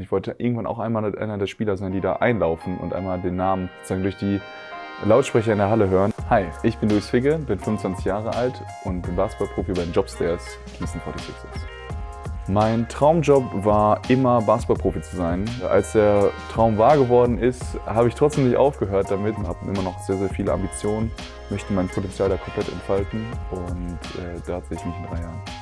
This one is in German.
Und ich wollte irgendwann auch einmal einer der Spieler sein, die da einlaufen und einmal den Namen sozusagen durch die Lautsprecher in der Halle hören. Hi, ich bin Luis Figge, bin 25 Jahre alt und bin Basketballprofi bei den Jobstairs Gießen 46ers. Mein Traumjob war immer Basketballprofi zu sein. Als der Traum wahr geworden ist, habe ich trotzdem nicht aufgehört damit und habe immer noch sehr, sehr viele Ambitionen, möchte mein Potenzial da komplett entfalten und äh, da sehe ich mich in drei Jahren.